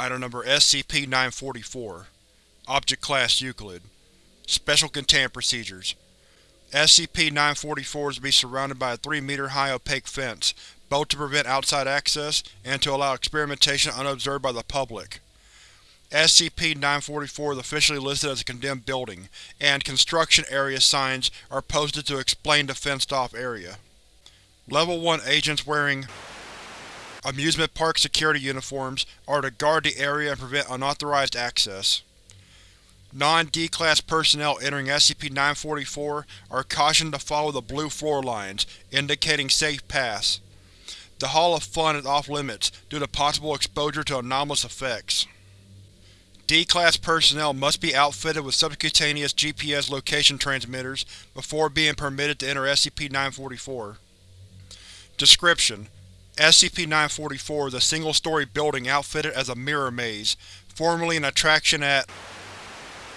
Item Number SCP-944 Object Class Euclid Special Containment Procedures SCP-944 is to be surrounded by a 3-meter-high opaque fence, both to prevent outside access and to allow experimentation unobserved by the public. SCP-944 is officially listed as a condemned building, and construction area signs are posted to explain the fenced-off area. Level 1 agents wearing amusement park security uniforms are to guard the area and prevent unauthorized access. Non-D-Class personnel entering SCP-944 are cautioned to follow the blue floor lines, indicating safe paths. The Hall of Fun is off-limits due to possible exposure to anomalous effects. D-Class personnel must be outfitted with subcutaneous GPS location transmitters before being permitted to enter SCP-944. Description: SCP-944 is a single-story building outfitted as a mirror maze, formerly an attraction at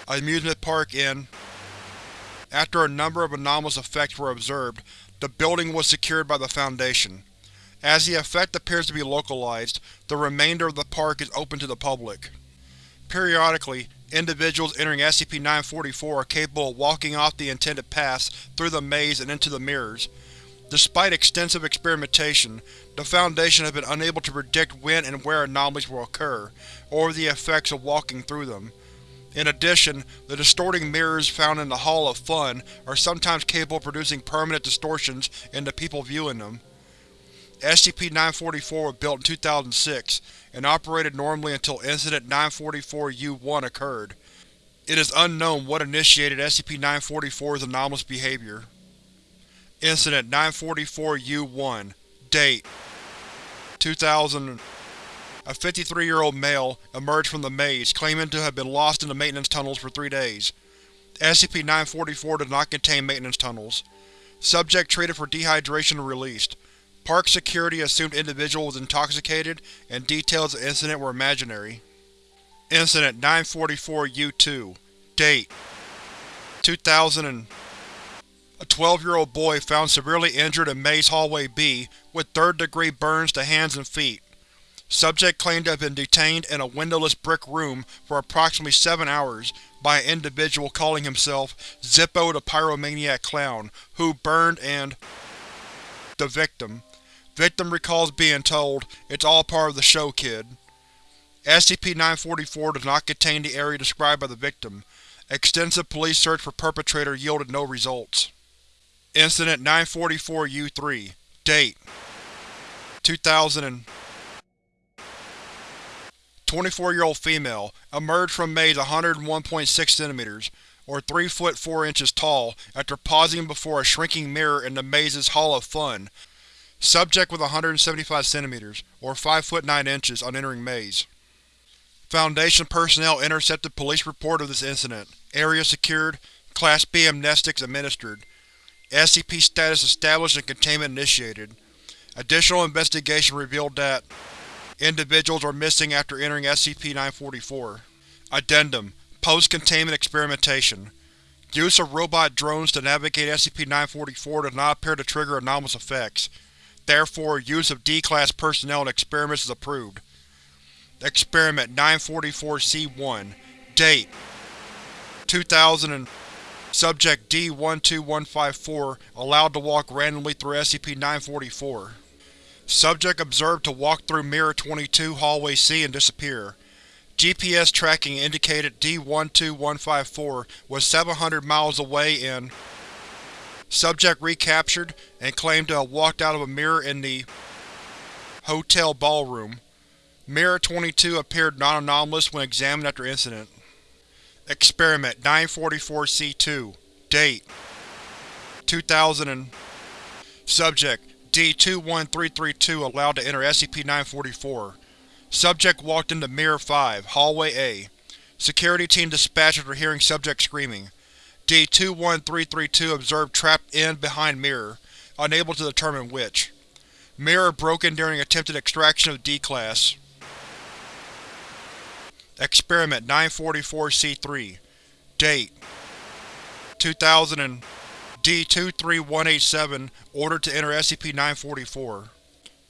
amusement park in. After a number of anomalous effects were observed, the building was secured by the Foundation. As the effect appears to be localized, the remainder of the park is open to the public. Periodically, individuals entering SCP-944 are capable of walking off the intended paths through the maze and into the mirrors. Despite extensive experimentation, the Foundation has been unable to predict when and where anomalies will occur, or the effects of walking through them. In addition, the distorting mirrors found in the Hall of Fun are sometimes capable of producing permanent distortions in the people viewing them. SCP-944 was built in 2006, and operated normally until Incident 944-U-1 occurred. It is unknown what initiated SCP-944's anomalous behavior. Incident 944-U-1 Date 2000 A 53-year-old male emerged from the maze, claiming to have been lost in the maintenance tunnels for three days. SCP-944 does not contain maintenance tunnels. Subject treated for dehydration and released. Park security assumed individual was intoxicated, and details of the incident were imaginary. Incident 944-U2 Date 2000 A 12-year-old boy found severely injured in Maze Hallway B with third-degree burns to hands and feet. Subject claimed to have been detained in a windowless brick room for approximately seven hours by an individual calling himself Zippo the Pyromaniac Clown, who burned and the victim. Victim recalls being told, It's all part of the show, kid. SCP-944 does not contain the area described by the victim. Extensive police search for perpetrator yielded no results. Incident 944-U3 Date 2000 24-year-old female, emerged from maze 101.6 cm, or 3 foot 4 inches tall, after pausing before a shrinking mirror in the maze's Hall of Fun. Subject with 175 cm, or 5 foot 9 inches, on entering maze. Foundation personnel intercepted police report of this incident. Area secured. Class B amnestics administered. SCP status established and containment initiated. Additional investigation revealed that individuals are missing after entering SCP-944. Addendum Post-containment experimentation. Use of robot drones to navigate SCP-944 does not appear to trigger anomalous effects. Therefore, use of D-Class personnel in experiments is approved. Experiment 944-C1 Date 2000 Subject D-12154 allowed to walk randomly through SCP-944. Subject observed to walk through Mirror 22 Hallway C and disappear. GPS tracking indicated D-12154 was 700 miles away in Subject recaptured, and claimed to have walked out of a mirror in the hotel ballroom. Mirror 22 appeared non-anomalous when examined after incident. Experiment 944-C2 Date 2000 and Subject D-21332 allowed to enter SCP-944. Subject walked into Mirror 5, Hallway A. Security team dispatched after hearing subject screaming. D-21332 observed trapped in behind Mirror, unable to determine which. Mirror broken during attempted extraction of D-Class. Experiment 944-C3 Date 2000 and D-23187 ordered to enter SCP-944.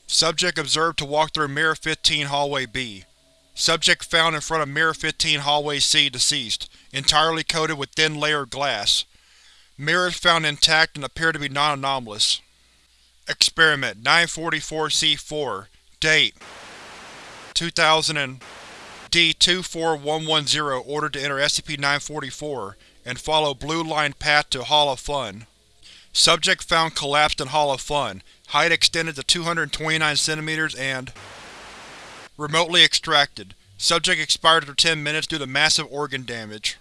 Subject observed to walk through Mirror 15 Hallway B. Subject found in front of Mirror 15 Hallway C deceased, entirely coated with thin layered glass. Mirrors found intact and appear to be non-anomalous. Experiment 944-C4 Date 2000 and D-24110 ordered to enter SCP-944 and follow blue-lined path to Hall of Fun. Subject found collapsed in Hall of Fun, height extended to 229 cm and remotely extracted. Subject expired after 10 minutes due to massive organ damage.